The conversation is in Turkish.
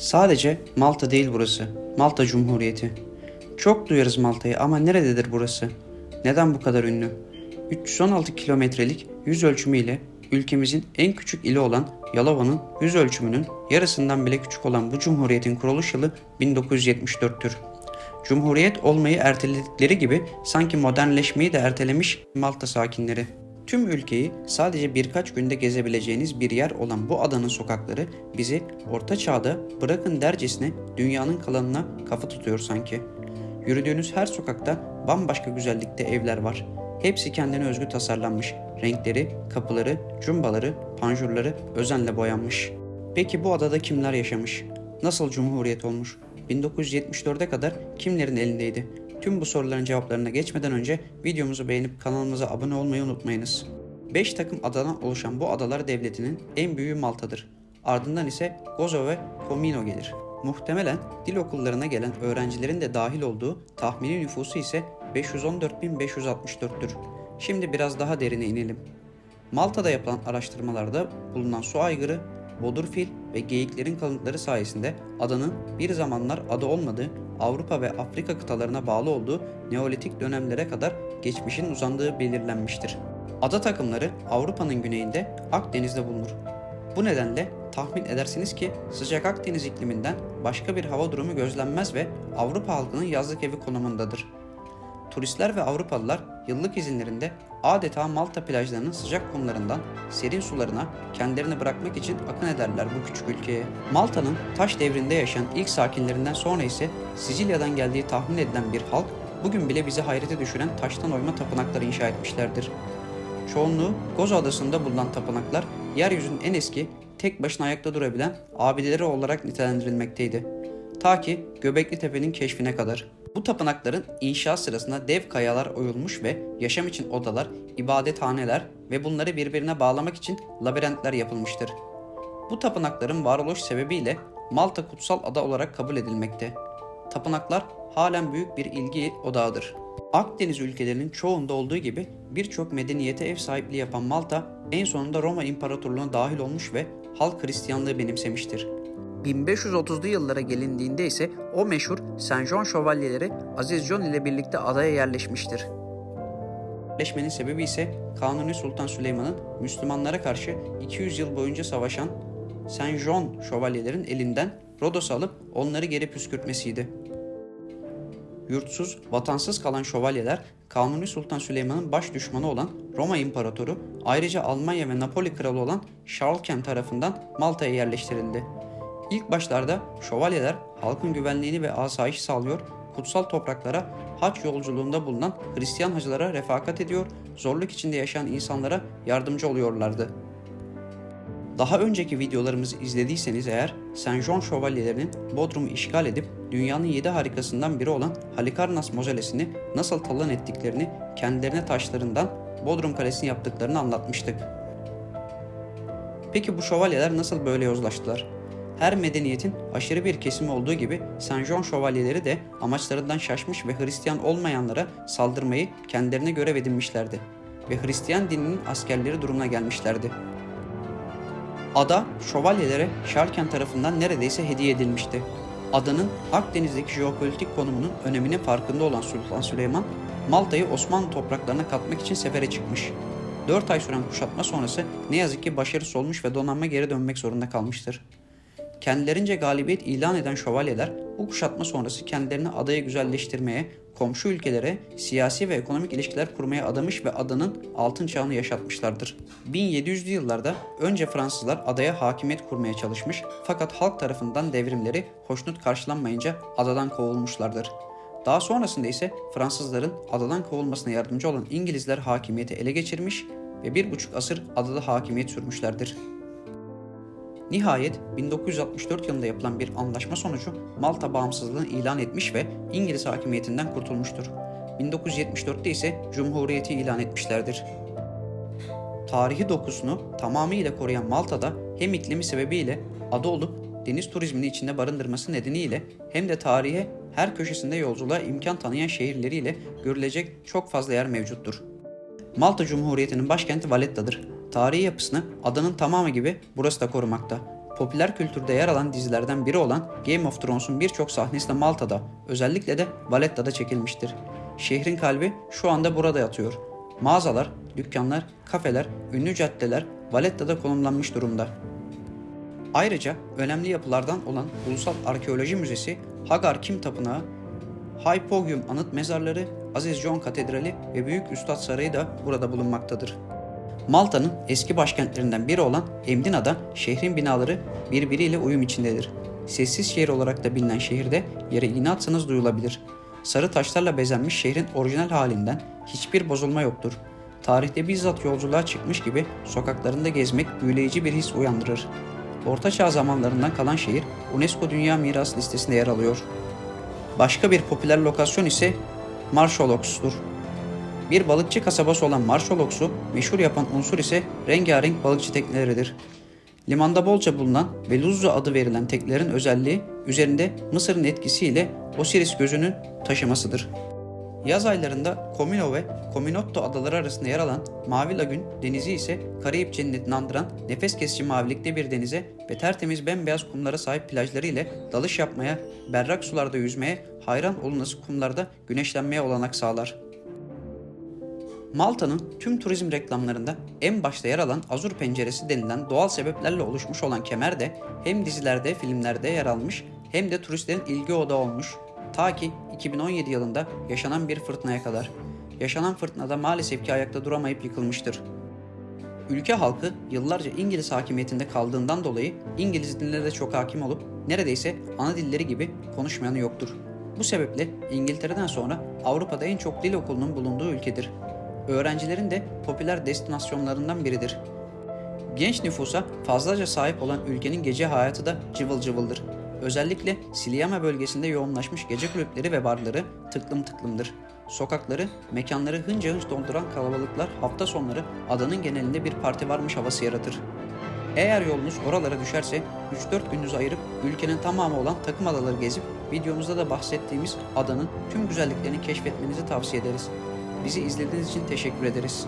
Sadece Malta değil burası. Malta Cumhuriyeti. Çok duyarız Malta'yı ama nerededir burası? Neden bu kadar ünlü? 316 kilometrelik yüz ölçümüyle ülkemizin en küçük ili olan Yalova'nın yüz ölçümünün yarısından bile küçük olan bu cumhuriyetin kuruluş yılı 1974'tür. Cumhuriyet olmayı erteledikleri gibi sanki modernleşmeyi de ertelemiş Malta sakinleri. Tüm ülkeyi sadece birkaç günde gezebileceğiniz bir yer olan bu adanın sokakları bizi orta çağda bırakın dercesine dünyanın kalanına kafa tutuyor sanki. Yürüdüğünüz her sokakta bambaşka güzellikte evler var. Hepsi kendine özgü tasarlanmış. Renkleri, kapıları, cumbaları, panjurları özenle boyanmış. Peki bu adada kimler yaşamış? Nasıl cumhuriyet olmuş? 1974'e kadar kimlerin elindeydi? Tüm bu soruların cevaplarına geçmeden önce videomuzu beğenip kanalımıza abone olmayı unutmayınız. 5 takım adadan oluşan bu adalar devletinin en büyüğü Malta'dır. Ardından ise Gozo ve Comino gelir. Muhtemelen dil okullarına gelen öğrencilerin de dahil olduğu tahmini nüfusu ise 514.564'tür. Şimdi biraz daha derine inelim. Malta'da yapılan araştırmalarda bulunan su aygırı, bodurfil ve geyiklerin kalıntıları sayesinde adanın bir zamanlar ada olmadığı Avrupa ve Afrika kıtalarına bağlı olduğu Neolitik dönemlere kadar geçmişin uzandığı belirlenmiştir. Ada takımları Avrupa'nın güneyinde Akdeniz'de bulunur. Bu nedenle tahmin edersiniz ki sıcak Akdeniz ikliminden başka bir hava durumu gözlenmez ve Avrupa halkının yazlık evi konumundadır. Turistler ve Avrupalılar yıllık izinlerinde adeta Malta plajlarının sıcak kumlarından serin sularına kendilerini bırakmak için akın ederler bu küçük ülkeye. Malta'nın taş devrinde yaşayan ilk sakinlerinden sonra ise Sicilya'dan geldiği tahmin edilen bir halk bugün bile bizi hayrete düşüren taştan oyma tapınakları inşa etmişlerdir. Çoğunluğu Gozo Adası'nda bulunan tapınaklar yeryüzünün en eski, tek başına ayakta durabilen abideleri olarak nitelendirilmekteydi. Ta ki Göbekli Tepe'nin keşfine kadar. Bu tapınakların inşa sırasında dev kayalar oyulmuş ve yaşam için odalar, ibadethaneler ve bunları birbirine bağlamak için labirentler yapılmıştır. Bu tapınakların varoluş sebebiyle Malta kutsal ada olarak kabul edilmekte. Tapınaklar halen büyük bir ilgi odağıdır. Akdeniz ülkelerinin çoğunda olduğu gibi birçok medeniyete ev sahipliği yapan Malta en sonunda Roma İmparatorluğu'na dahil olmuş ve halk Hristiyanlığı benimsemiştir. 1530'lu yıllara gelindiğinde ise o meşhur Saint John şövalyeleri Aziz John ile birlikte adaya yerleşmiştir. Yerleşmenin sebebi ise Kanuni Sultan Süleyman'ın Müslümanlara karşı 200 yıl boyunca savaşan Saint John şövalyelerin elinden Rodos'u alıp onları geri püskürtmesiydi. Yurtsuz, vatansız kalan şövalyeler Kanuni Sultan Süleyman'ın baş düşmanı olan Roma İmparatoru, ayrıca Almanya ve Napoli kralı olan Şarlken tarafından Malta'ya yerleştirildi. İlk başlarda şövalyeler halkın güvenliğini ve asayişi sağlıyor, kutsal topraklara haç yolculuğunda bulunan Hristiyan hacılara refakat ediyor, zorluk içinde yaşayan insanlara yardımcı oluyorlardı. Daha önceki videolarımızı izlediyseniz eğer Saint John şövalyelerinin Bodrum'u işgal edip dünyanın yedi harikasından biri olan Halikarnas mozelesini nasıl talan ettiklerini kendilerine taşlarından Bodrum Kalesi'ni yaptıklarını anlatmıştık. Peki bu şövalyeler nasıl böyle yozlaştılar? Her medeniyetin aşırı bir kesimi olduğu gibi Saint John şövalyeleri de amaçlarından şaşmış ve Hristiyan olmayanlara saldırmayı kendilerine görev edinmişlerdi ve Hristiyan dininin askerleri durumuna gelmişlerdi. Ada şövalyelere Şarken tarafından neredeyse hediye edilmişti. Adanın Akdeniz'deki jeopolitik konumunun öneminin farkında olan Sultan Süleyman, Malta'yı Osmanlı topraklarına katmak için sefere çıkmış. 4 ay süren kuşatma sonrası ne yazık ki başarısız olmuş ve donanma geri dönmek zorunda kalmıştır. Kendilerince galibiyet ilan eden şövalyeler bu kuşatma sonrası kendilerini adayı güzelleştirmeye, komşu ülkelere siyasi ve ekonomik ilişkiler kurmaya adamış ve adanın altın çağını yaşatmışlardır. 1700'lü yıllarda önce Fransızlar adaya hakimiyet kurmaya çalışmış fakat halk tarafından devrimleri hoşnut karşılanmayınca adadan kovulmuşlardır. Daha sonrasında ise Fransızların adadan kovulmasına yardımcı olan İngilizler hakimiyeti ele geçirmiş ve bir buçuk asır adada hakimiyet sürmüşlerdir. Nihayet 1964 yılında yapılan bir anlaşma sonucu Malta bağımsızlığını ilan etmiş ve İngiliz hakimiyetinden kurtulmuştur. 1974'te ise Cumhuriyeti ilan etmişlerdir. Tarihi dokusunu tamamıyla koruyan Malta'da hem iklimi sebebiyle ada olup deniz turizmini içinde barındırması nedeniyle hem de tarihe her köşesinde yolculuğa imkan tanıyan şehirleriyle görülecek çok fazla yer mevcuttur. Malta Cumhuriyeti'nin başkenti Valletta'dır. Tarihi yapısını adanın tamamı gibi burası da korumakta. popüler kültürde yer alan dizilerden biri olan Game of Thrones'un birçok sahnesi de Malta'da, özellikle de Valletta'da çekilmiştir. Şehrin kalbi şu anda burada yatıyor. Mağazalar, dükkanlar, kafeler, ünlü caddeler Valletta'da konumlanmış durumda. Ayrıca önemli yapılardan olan Ulusal Arkeoloji Müzesi, Hagar Kim Tapınağı, Hypogeum Anıt Mezarları, Aziz John Katedrali ve Büyük Üstad Sarayı da burada bulunmaktadır. Malta'nın eski başkentlerinden biri olan Emdina'da şehrin binaları birbiriyle uyum içindedir. Sessiz şehir olarak da bilinen şehirde yere iğne atsanız duyulabilir. Sarı taşlarla bezenmiş şehrin orijinal halinden hiçbir bozulma yoktur. Tarihte bizzat yolculuğa çıkmış gibi sokaklarında gezmek büyüleyici bir his uyandırır. Orta Çağ zamanlarından kalan şehir UNESCO Dünya Miras listesinde yer alıyor. Başka bir popüler lokasyon ise Marshallows'tur. Bir balıkçı kasabası olan Marshallows'u meşhur yapan unsur ise rengarenk balıkçı tekneleridir. Limanda bolca bulunan ve Luzzu adı verilen teknelerin özelliği üzerinde Mısır'ın etkisiyle Osiris gözünün taşımasıdır. Yaz aylarında Comino ve Cominotto adaları arasında yer alan Mavi Lagün denizi ise Karayip cennetini andıran nefes kesici mavilikte bir denize ve tertemiz bembeyaz kumlara sahip plajları ile dalış yapmaya, berrak sularda yüzmeye, hayran olunası kumlarda güneşlenmeye olanak sağlar. Malta'nın tüm turizm reklamlarında en başta yer alan Azur Penceresi denilen doğal sebeplerle oluşmuş olan kemer de hem dizilerde, filmlerde yer almış hem de turistlerin ilgi odağı olmuş. Ta ki 2017 yılında yaşanan bir fırtınaya kadar. Yaşanan fırtınada maalesef ki ayakta duramayıp yıkılmıştır. Ülke halkı yıllarca İngiliz hakimiyetinde kaldığından dolayı İngiliz diline de çok hakim olup neredeyse ana dilleri gibi konuşmayanı yoktur. Bu sebeple İngiltere'den sonra Avrupa'da en çok dil okulunun bulunduğu ülkedir. Öğrencilerin de popüler destinasyonlarından biridir. Genç nüfusa fazlaca sahip olan ülkenin gece hayatı da cıvıl cıvıldır. Özellikle Siliama bölgesinde yoğunlaşmış gece kulüpleri ve barları tıklım tıklımdır. Sokakları, mekanları hınca hınç dolduran kalabalıklar hafta sonları adanın genelinde bir parti varmış havası yaratır. Eğer yolunuz oralara düşerse 3-4 gününüzü ayırıp ülkenin tamamı olan takım adaları gezip videomuzda da bahsettiğimiz adanın tüm güzelliklerini keşfetmenizi tavsiye ederiz. Bizi izlediğiniz için teşekkür ederiz.